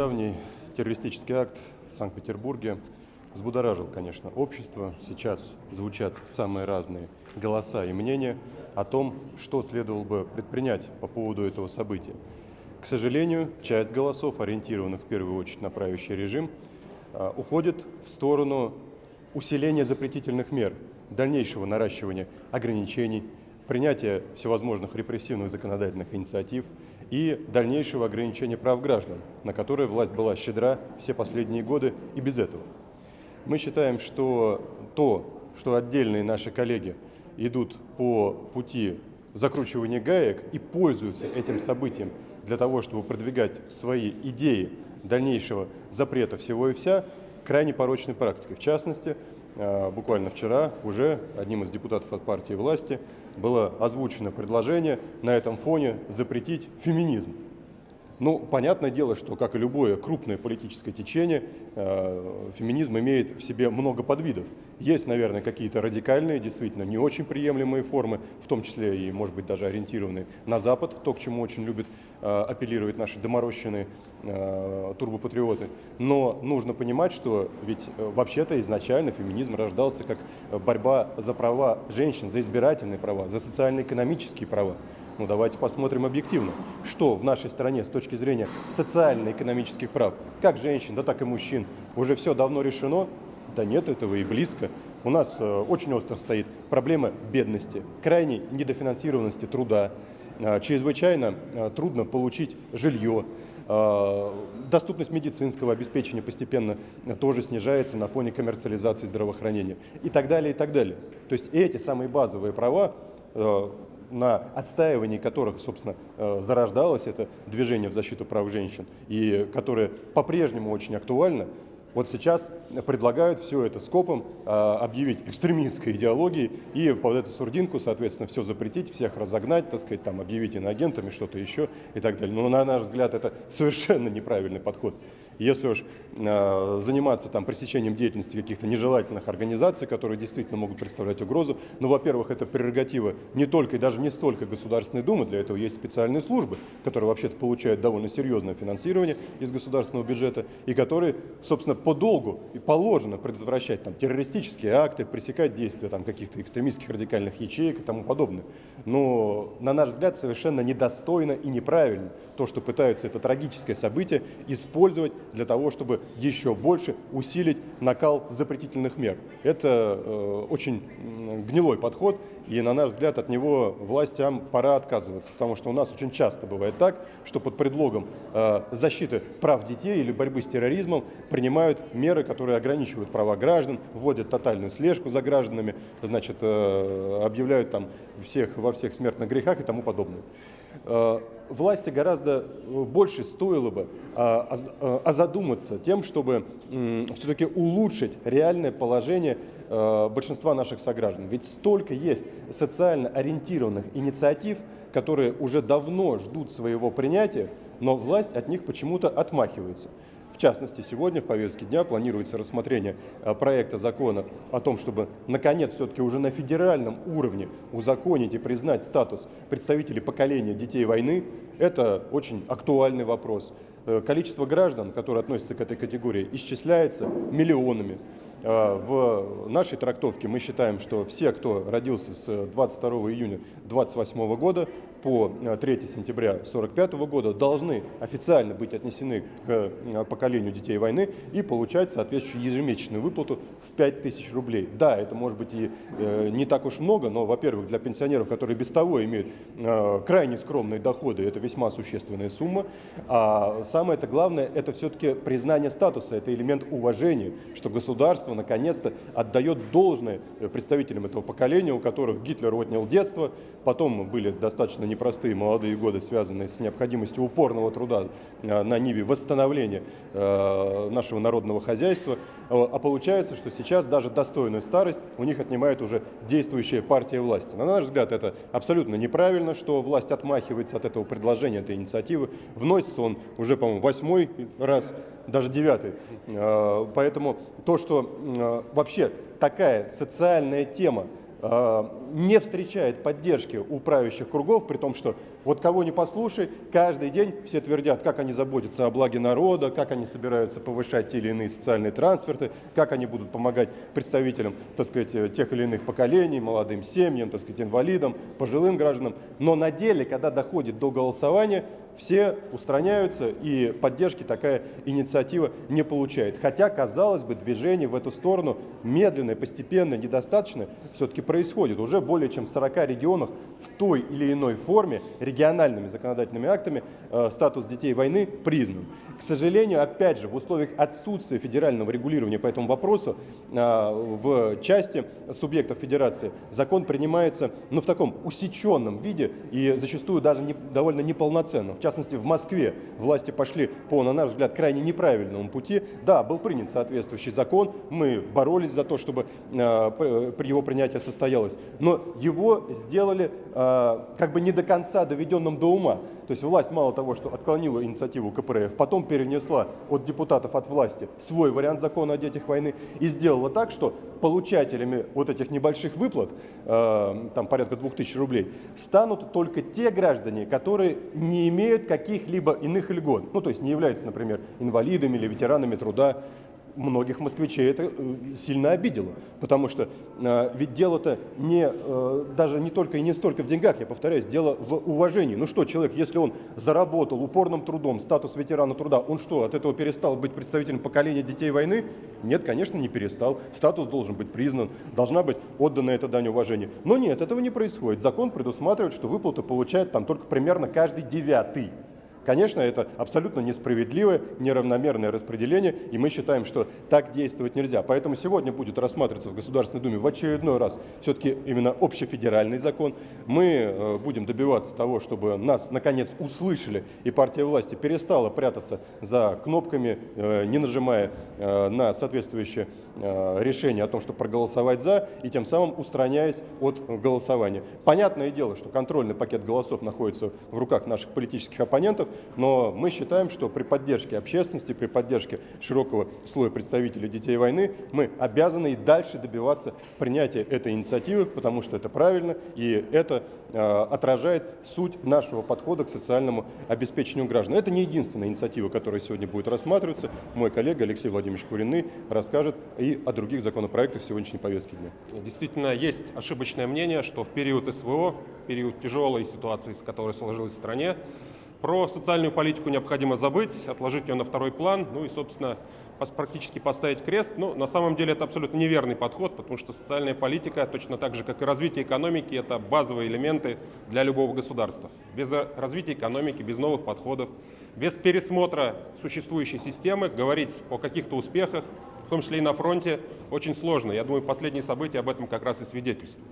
Недавний террористический акт в Санкт-Петербурге взбудоражил, конечно, общество. Сейчас звучат самые разные голоса и мнения о том, что следовало бы предпринять по поводу этого события. К сожалению, часть голосов, ориентированных в первую очередь на правящий режим, а, уходит в сторону усиления запретительных мер, дальнейшего наращивания ограничений, принятия всевозможных репрессивных законодательных инициатив и дальнейшего ограничения прав граждан, на которые власть была щедра все последние годы и без этого. Мы считаем, что то, что отдельные наши коллеги идут по пути закручивания гаек и пользуются этим событием для того, чтобы продвигать свои идеи дальнейшего запрета всего и вся, крайне порочной практикой. В частности, буквально вчера уже одним из депутатов от партии власти было озвучено предложение на этом фоне запретить феминизм. Ну, понятное дело, что, как и любое крупное политическое течение, э, феминизм имеет в себе много подвидов. Есть, наверное, какие-то радикальные, действительно не очень приемлемые формы, в том числе и, может быть, даже ориентированные на Запад, то, к чему очень любят э, апеллировать наши доморощенные э, турбопатриоты. Но нужно понимать, что ведь э, вообще-то изначально феминизм рождался как борьба за права женщин, за избирательные права, за социально-экономические права. Ну давайте посмотрим объективно, что в нашей стране с точки зрения социально-экономических прав, как женщин, да так и мужчин, уже все давно решено? Да нет этого и близко. У нас э, очень остро стоит проблема бедности, крайней недофинансированности труда, э, чрезвычайно э, трудно получить жилье, доступность медицинского обеспечения постепенно тоже снижается на фоне коммерциализации здравоохранения и так далее, и так далее. То есть эти самые базовые права на отстаивании которых, собственно, э, зарождалось это движение в защиту прав женщин, и которое по-прежнему очень актуально, вот сейчас предлагают все это скопом а, объявить экстремистской идеологией и под эту сурдинку, соответственно, все запретить, всех разогнать, так сказать, там, объявить иноагентами, что-то еще и так далее. Но на наш взгляд это совершенно неправильный подход. Если уж э, заниматься там пресечением деятельности каких-то нежелательных организаций, которые действительно могут представлять угрозу, ну, во-первых, это прерогатива не только и даже не столько Государственной Думы, для этого есть специальные службы, которые вообще-то получают довольно серьезное финансирование из государственного бюджета и которые, собственно, по долгу и положено предотвращать там, террористические акты, пресекать действия там, каких-то экстремистских радикальных ячеек и тому подобное. Но, на наш взгляд, совершенно недостойно и неправильно то, что пытаются это трагическое событие использовать для того, чтобы еще больше усилить накал запретительных мер. Это э, очень гнилой подход, и, на наш взгляд, от него властям пора отказываться, потому что у нас очень часто бывает так, что под предлогом э, защиты прав детей или борьбы с терроризмом принимают меры, которые ограничивают права граждан, вводят тотальную слежку за гражданами, значит, э, объявляют там всех во всех смертных грехах и тому подобное. Э, власти гораздо э, больше стоило бы озадуматься тем, чтобы все-таки улучшить реальное положение э, большинства наших сограждан. Ведь столько есть социально ориентированных инициатив, которые уже давно ждут своего принятия, но власть от них почему-то отмахивается. В частности, сегодня в повестке дня планируется рассмотрение э, проекта закона о том, чтобы, наконец, все-таки уже на федеральном уровне узаконить и признать статус представителей поколения детей войны. Это очень актуальный вопрос. Э, количество граждан, которые относятся к этой категории, исчисляется миллионами. Э, в нашей трактовке мы считаем, что все, кто родился с 22 июня 28 года по 3 э, сентября 45 года, должны официально быть отнесены к э, поколению детей войны и получать соответствующую ежемесячную выплату в 5000 рублей. Да, это может быть и не так уж много, но, во-первых, для пенсионеров, которые без того имеют крайне скромные доходы, это весьма существенная сумма. А самое это главное, это все-таки признание статуса, это элемент уважения, что государство наконец-то отдает должное э, представителям этого поколения, у которых Гитлер отнял детство, потом были достаточно непростые молодые годы, связанные с необходимостью упорного труда э, на ниве восстановления э, нашего народного хозяйства. А получается, что сейчас даже достойную старость у них отнимает уже действующая партия власти. На наш взгляд, это абсолютно неправильно, что власть отмахивается от этого предложения, этой инициативы. Вносится он уже, по-моему, восьмой раз, даже девятый. Поэтому то, что вообще такая социальная тема э, не встречает поддержки у правящих кругов, при том, что вот кого не послушай, каждый день все твердят, как они заботятся о благе народа, как они собираются повышать те или иные социальные трансферты, как они будут помогать представителям, так сказать, э, тех или иных поколений, молодым семьям, так сказать, инвалидам, пожилым гражданам. Но на деле, когда доходит до голосования, все устраняются, и поддержки такая инициатива не получает. Хотя, казалось бы, движение в эту сторону медленное, постепенно, недостаточно все-таки происходит. Уже более чем в 40 регионах в той или иной форме региональными законодательными актами э, статус детей войны признан. К сожалению, опять же, в условиях отсутствия федерального регулирования по этому вопросу э, в части субъектов федерации закон принимается ну, в таком усеченном виде и зачастую даже не, довольно неполноценном. В частности, в Москве власти пошли по, на наш взгляд, крайне неправильному пути. Да, был принят соответствующий закон, мы боролись за то, чтобы э, его принятие состоялось, но его сделали как бы не до конца доведенным до ума. То есть власть мало того, что отклонила инициативу КПРФ, потом перенесла от депутатов от власти свой вариант закона о детях войны и сделала так, что получателями вот этих небольших выплат, э, там порядка 2000 рублей, станут только те граждане, которые не имеют каких-либо иных льгот. Ну, то есть не являются, например, инвалидами или ветеранами труда многих москвичей это э, сильно обидело, потому что э, ведь дело-то не, э, даже не только и не столько в деньгах, я повторяюсь, дело в уважении. Ну что, человек, если он заработал упорным трудом статус ветерана труда, он что, от этого перестал быть представителем поколения детей войны? Нет, конечно, не перестал. Статус должен быть признан, должна быть отдана эта дань уважения. Но нет, этого не происходит. Закон предусматривает, что выплаты получает там только примерно каждый девятый. Конечно, это абсолютно несправедливое, неравномерное распределение, и мы считаем, что так действовать нельзя. Поэтому сегодня будет рассматриваться в Государственной Думе в очередной раз все-таки именно общефедеральный закон. Мы э, будем добиваться того, чтобы нас наконец услышали, и партия власти перестала прятаться за кнопками, э, не нажимая э, на соответствующее решение о том, чтобы проголосовать «за», и тем самым устраняясь от голосования. Понятное дело, что контрольный пакет голосов находится в руках наших политических оппонентов, но мы считаем, что при поддержке общественности, при поддержке широкого слоя представителей детей войны мы обязаны и дальше добиваться принятия этой инициативы, потому что это правильно и это э, отражает суть нашего подхода к социальному обеспечению граждан. Это не единственная инициатива, которая сегодня будет рассматриваться. Мой коллега Алексей Владимирович Куриный расскажет и о других законопроектах сегодняшней повестки дня. Действительно, есть ошибочное мнение, что в период СВО, период тяжелой ситуации, с которой сложилась в стране, про социальную политику необходимо забыть, отложить ее на второй план, ну и, собственно, практически поставить крест. Но на самом деле это абсолютно неверный подход, потому что социальная политика, точно так же, как и развитие экономики, это базовые элементы для любого государства. Без развития экономики, без новых подходов, без пересмотра существующей системы говорить о каких-то успехах, в том числе и на фронте, очень сложно. Я думаю, последние события об этом как раз и свидетельствуют.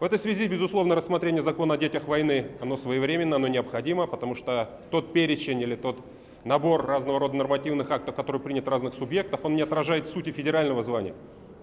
В этой связи, безусловно, рассмотрение закона о детях войны, оно своевременно, оно необходимо, потому что тот перечень или тот набор разного рода нормативных актов, который принят в разных субъектах, он не отражает сути федерального звания.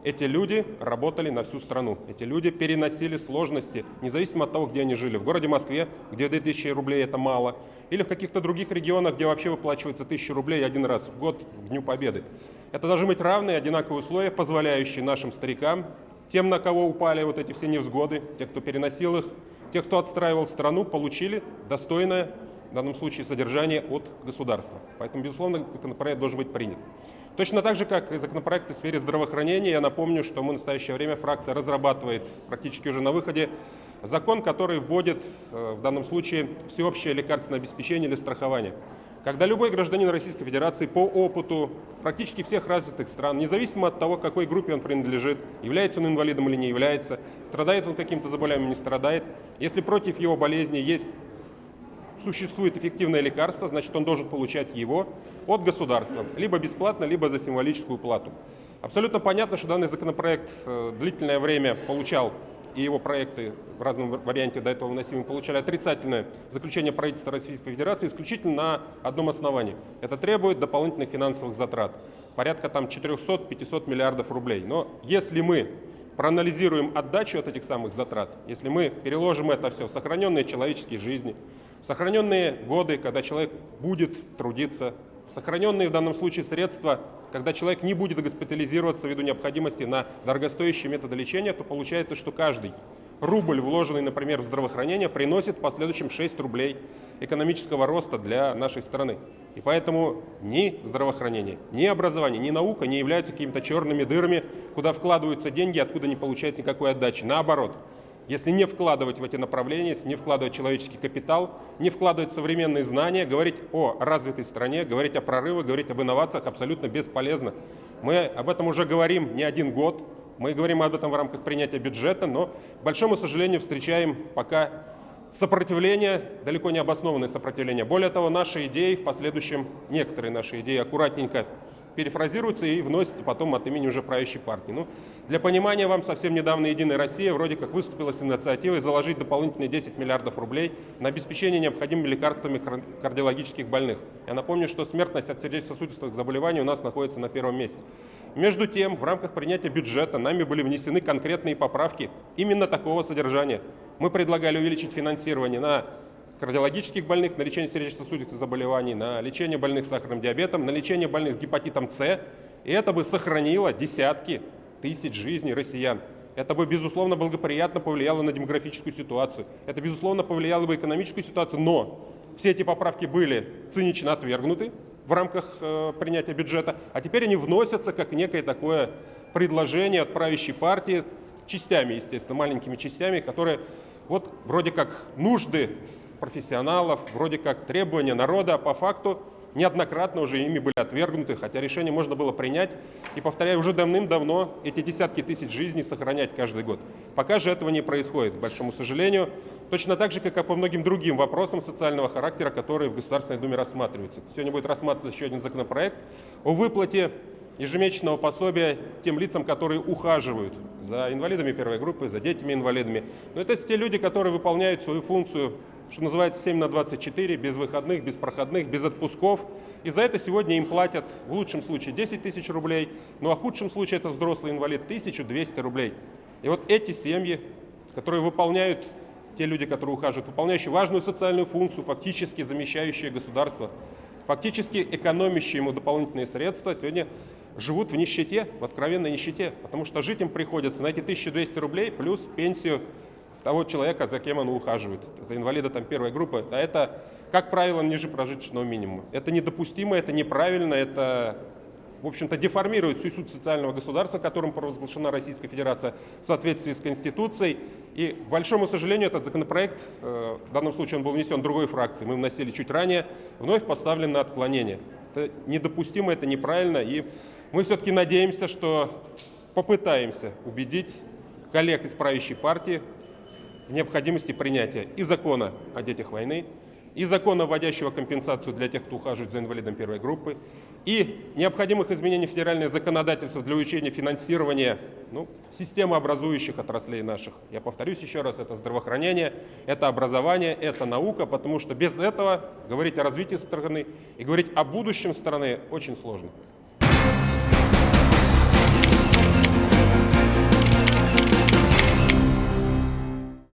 Эти люди работали на всю страну. Эти люди переносили сложности, независимо от того, где они жили. В городе Москве, где 2000 рублей это мало, или в каких-то других регионах, где вообще выплачивается 1000 рублей один раз в год к Дню Победы. Это должны быть равные, одинаковые условия, позволяющие нашим старикам тем, на кого упали вот эти все невзгоды, те, кто переносил их, те, кто отстраивал страну, получили достойное, в данном случае, содержание от государства. Поэтому, безусловно, законопроект должен быть принят. Точно так же, как и законопроекты в сфере здравоохранения, я напомню, что мы в настоящее время фракция разрабатывает практически уже на выходе закон, который вводит э, в данном случае всеобщее лекарственное обеспечение или страхование когда любой гражданин Российской Федерации по опыту практически всех развитых стран, независимо от того, какой группе он принадлежит, является он инвалидом или не является, страдает он каким-то заболеванием, не страдает, если против его болезни есть существует эффективное лекарство, значит он должен получать его от государства, либо бесплатно, либо за символическую плату. Абсолютно понятно, что данный законопроект э, длительное время получал и его проекты в разном варианте до этого вносимые получали отрицательное заключение правительства Российской Федерации исключительно на одном основании. Это требует дополнительных финансовых затрат, порядка там 400-500 миллиардов рублей. Но если мы проанализируем отдачу от этих самых затрат, если мы переложим это все в сохраненные человеческие жизни, в сохраненные годы, когда человек будет трудиться, в сохраненные в данном случае средства когда человек не будет госпитализироваться ввиду необходимости на дорогостоящие методы лечения, то получается, что каждый рубль, вложенный, например, в здравоохранение, приносит в последующем 6 рублей экономического роста для нашей страны. И поэтому ни здравоохранение, ни образование, ни наука не являются какими-то черными дырами, куда вкладываются деньги, откуда не получают никакой отдачи. Наоборот, если не вкладывать в эти направления, если не вкладывать человеческий капитал, не вкладывать современные знания, говорить о развитой стране, говорить о прорывах, говорить об инновациях абсолютно бесполезно. Мы об этом уже говорим не один год, мы говорим об этом в рамках принятия бюджета, но, к большому сожалению, встречаем пока сопротивление, далеко не обоснованное сопротивление. Более того, наши идеи в последующем, некоторые наши идеи аккуратненько перефразируются и вносятся потом от имени уже правящей партии. Ну, для понимания вам, совсем недавно «Единая Россия» вроде как выступила с инициативой заложить дополнительные 10 миллиардов рублей на обеспечение необходимыми лекарствами кардиологических больных. Я напомню, что смертность от сердечно-сосудистых заболеваний у нас находится на первом месте. Между тем, в рамках принятия бюджета нами были внесены конкретные поправки именно такого содержания. Мы предлагали увеличить финансирование на кардиологических больных, на лечение сердечно-сосудистых заболеваний, на лечение больных с сахарным диабетом, на лечение больных с гепатитом С. И это бы сохранило десятки тысяч жизней россиян. Это бы, безусловно, благоприятно повлияло на демографическую ситуацию. Это, безусловно, повлияло бы экономическую ситуацию. Но все эти поправки были цинично отвергнуты в рамках э, принятия бюджета, а теперь они вносятся как некое такое предложение от правящей партии, частями, естественно, маленькими частями, которые вот вроде как нужды профессионалов, вроде как требования народа, а по факту неоднократно уже ими были отвергнуты, хотя решение можно было принять. И, повторяю, уже давным-давно эти десятки тысяч жизней сохранять каждый год. Пока же этого не происходит, к большому сожалению. Точно так же, как и по многим другим вопросам социального характера, которые в Государственной Думе рассматриваются. Сегодня будет рассматриваться еще один законопроект о выплате ежемесячного пособия тем лицам, которые ухаживают за инвалидами первой группы, за детьми-инвалидами. Но это те люди, которые выполняют свою функцию что называется 7 на 24, без выходных, без проходных, без отпусков. И за это сегодня им платят в лучшем случае 10 тысяч рублей, ну а в худшем случае это взрослый инвалид 1200 рублей. И вот эти семьи, которые выполняют, те люди, которые ухаживают, выполняющие важную социальную функцию, фактически замещающие государство, фактически экономящие ему дополнительные средства, сегодня живут в нищете, в откровенной нищете, потому что жить им приходится на эти 1200 рублей плюс пенсию того человека, за кем он ухаживает. Это инвалида там первой группы. А это, как правило, ниже прожиточного минимума. Это недопустимо, это неправильно, это, в общем-то, деформирует всю суть социального государства, которым провозглашена Российская Федерация в соответствии с Конституцией. И, к большому сожалению, этот законопроект, э, в данном случае он был внесен другой фракцией, мы вносили чуть ранее, вновь поставлен на отклонение. Это недопустимо, это неправильно. И мы все-таки надеемся, что попытаемся убедить коллег из правящей партии необходимости принятия и закона о детях войны, и закона, вводящего компенсацию для тех, кто ухаживает за инвалидом первой группы, и необходимых изменений федерального законодательства для увеличения финансирования ну, системы образующих отраслей наших. Я повторюсь еще раз, это здравоохранение, это образование, это наука, потому что без этого говорить о развитии страны и говорить о будущем страны очень сложно.